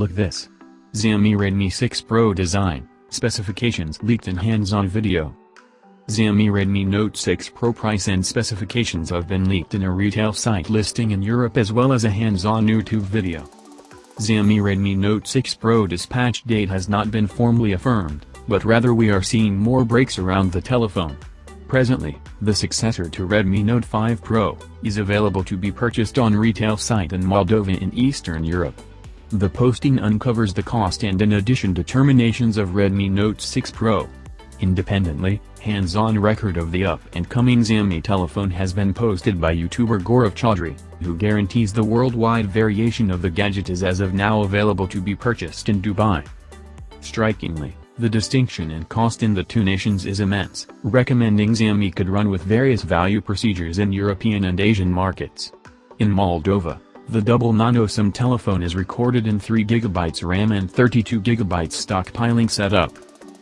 Look this. Xiaomi Redmi 6 Pro design, specifications leaked in hands-on video. Xiaomi Redmi Note 6 Pro price and specifications have been leaked in a retail site listing in Europe as well as a hands-on YouTube video. Xiaomi Redmi Note 6 Pro dispatch date has not been formally affirmed, but rather we are seeing more breaks around the telephone. Presently, the successor to Redmi Note 5 Pro, is available to be purchased on retail site in Moldova in Eastern Europe. The posting uncovers the cost and in addition determinations of Redmi Note 6 Pro. Independently, hands-on record of the up-and-coming Xiaomi telephone has been posted by YouTuber Gaurav Chaudhry, who guarantees the worldwide variation of the gadget is as of now available to be purchased in Dubai. Strikingly, the distinction in cost in the two nations is immense, recommending Xiaomi could run with various value procedures in European and Asian markets. In Moldova, the double nano SIM telephone is recorded in 3GB RAM and 32GB stockpiling setup.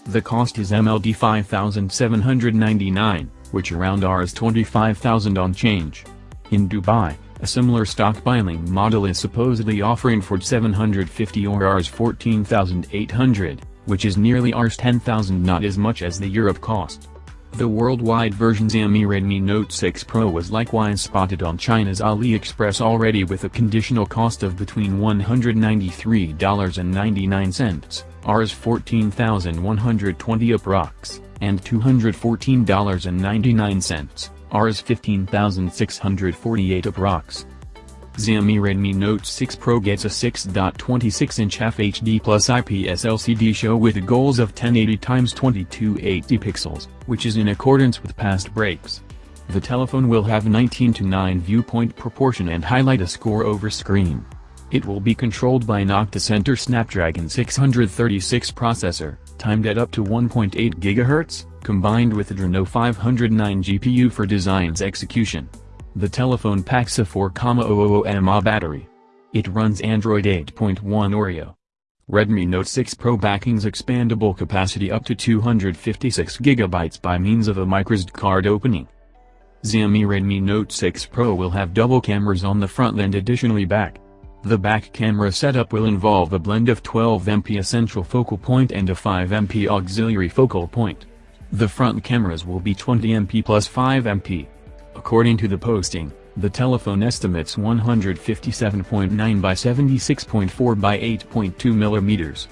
The cost is MLD 5799, which around Rs 25,000 on change. In Dubai, a similar stockpiling model is supposedly offering for 750 or Rs 14,800, which is nearly Rs 10,000 not as much as the Europe cost. The worldwide version Xiaomi Redmi Note 6 Pro was likewise spotted on China's AliExpress already with a conditional cost of between $193.99, Rs 14,120 approx, and $214.99, Rs 15,648 approx. Xiaomi Redmi Note 6 Pro gets a 6.26-inch FHD plus IPS LCD show with goals of 1080x2280 pixels, which is in accordance with past breaks. The telephone will have 19 to 9 viewpoint proportion and highlight a score over screen. It will be controlled by an Octa-Center Snapdragon 636 processor, timed at up to 1.8 GHz, combined with Adreno 509 GPU for design's execution. The telephone packs a 4,000 mAh battery. It runs Android 8.1 Oreo. Redmi Note 6 Pro backing's expandable capacity up to 256GB by means of a microSD card opening. Xiaomi Redmi Note 6 Pro will have double cameras on the front and additionally back. The back camera setup will involve a blend of 12MP essential focal point and a 5MP auxiliary focal point. The front cameras will be 20MP plus 5MP. According to the posting, the telephone estimates 157.9 by 76.4 by 8.2 millimeters.